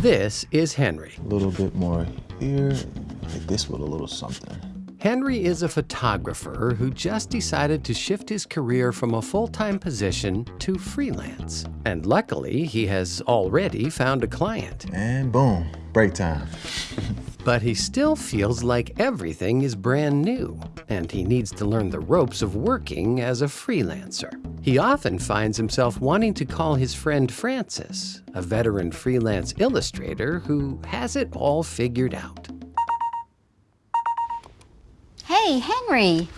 This is Henry. A little bit more here. Hit this with a little something. Henry is a photographer who just decided to shift his career from a full-time position to freelance. And luckily, he has already found a client. And boom, break time. But he still feels like everything is brand new, and he needs to learn the ropes of working as a freelancer. He often finds himself wanting to call his friend Francis, a veteran freelance illustrator who has it all figured out. Hey, Henry.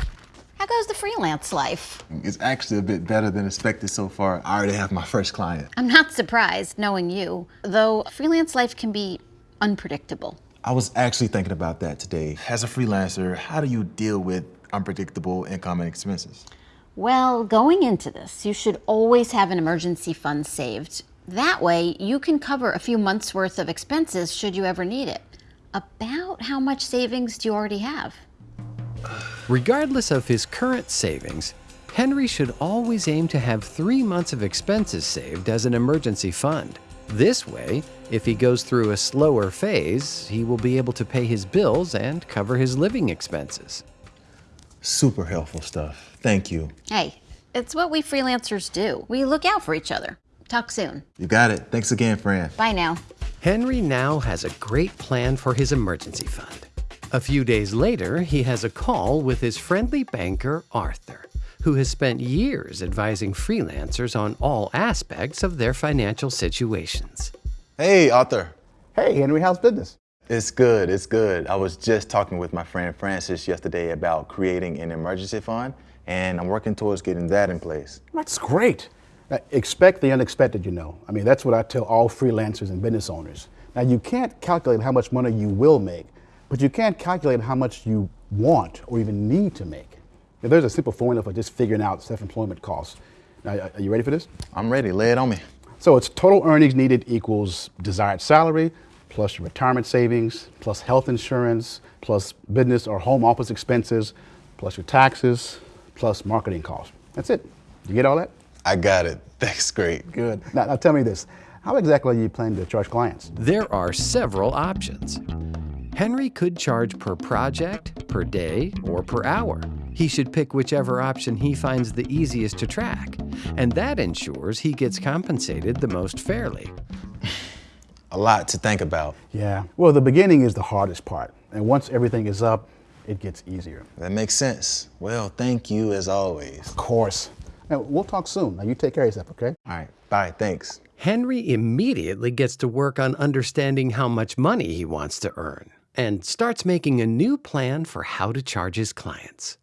How goes the freelance life? It's actually a bit better than expected so far. I already have my first client. I'm not surprised, knowing you, though freelance life can be unpredictable. I was actually thinking about that today. As a freelancer, how do you deal with unpredictable income and expenses? Well, going into this, you should always have an emergency fund saved. That way, you can cover a few months' worth of expenses should you ever need it. About how much savings do you already have? Regardless of his current savings, Henry should always aim to have three months of expenses saved as an emergency fund. This way, if he goes through a slower phase, he will be able to pay his bills and cover his living expenses. Super helpful stuff. Thank you. Hey, it's what we freelancers do. We look out for each other. Talk soon. You got it. Thanks again, Fran. Bye now. Henry now has a great plan for his emergency fund. A few days later, he has a call with his friendly banker, Arthur who has spent years advising freelancers on all aspects of their financial situations. Hey, Arthur. Hey, Henry, how's business? It's good, it's good. I was just talking with my friend Francis yesterday about creating an emergency fund, and I'm working towards getting that in place. That's great. Now, expect the unexpected, you know. I mean, that's what I tell all freelancers and business owners. Now, you can't calculate how much money you will make, but you can't calculate how much you want or even need to make. Now, there's a simple formula for just figuring out self-employment costs. Now, are you ready for this? I'm ready. Lay it on me. So it's total earnings needed equals desired salary plus your retirement savings plus health insurance plus business or home office expenses plus your taxes plus marketing costs. That's it. You get all that? I got it. That's great. Good. Now, now tell me this. How exactly are you planning to charge clients? There are several options. Henry could charge per project, per day, or per hour. He should pick whichever option he finds the easiest to track, and that ensures he gets compensated the most fairly. A lot to think about. Yeah, well, the beginning is the hardest part, and once everything is up, it gets easier. That makes sense. Well, thank you as always. Of course. Now, we'll talk soon. Now, you take care of yourself, okay? All right, bye, thanks. Henry immediately gets to work on understanding how much money he wants to earn and starts making a new plan for how to charge his clients.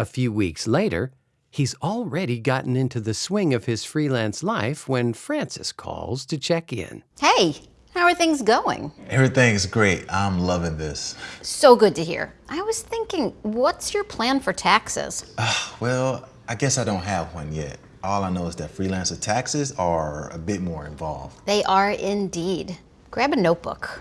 A few weeks later, he's already gotten into the swing of his freelance life when Francis calls to check in. Hey, how are things going? Everything's great. I'm loving this. So good to hear. I was thinking, what's your plan for taxes? Uh, well, I guess I don't have one yet. All I know is that freelancer taxes are a bit more involved. They are indeed. Grab a notebook.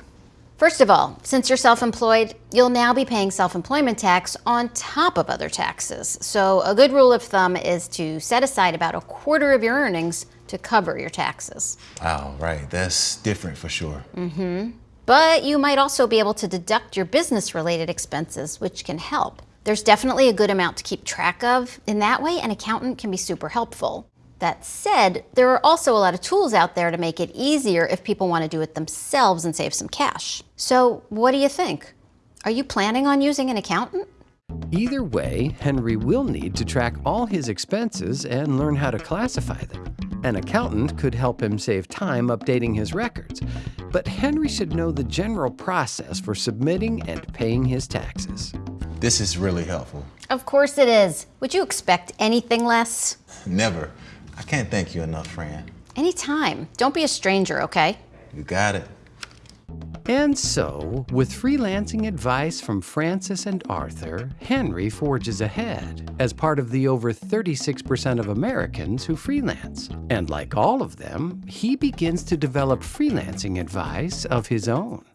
First of all, since you're self-employed, you'll now be paying self-employment tax on top of other taxes. So a good rule of thumb is to set aside about a quarter of your earnings to cover your taxes. Oh, right. That's different for sure. Mm-hmm. But you might also be able to deduct your business-related expenses, which can help. There's definitely a good amount to keep track of. In that way, an accountant can be super helpful. That said, there are also a lot of tools out there to make it easier if people want to do it themselves and save some cash. So what do you think? Are you planning on using an accountant? Either way, Henry will need to track all his expenses and learn how to classify them. An accountant could help him save time updating his records, but Henry should know the general process for submitting and paying his taxes. This is really helpful. Of course it is. Would you expect anything less? Never. I can't thank you enough, Fran. Anytime. Don't be a stranger, okay? You got it. And so, with freelancing advice from Francis and Arthur, Henry forges ahead as part of the over 36% of Americans who freelance. And like all of them, he begins to develop freelancing advice of his own.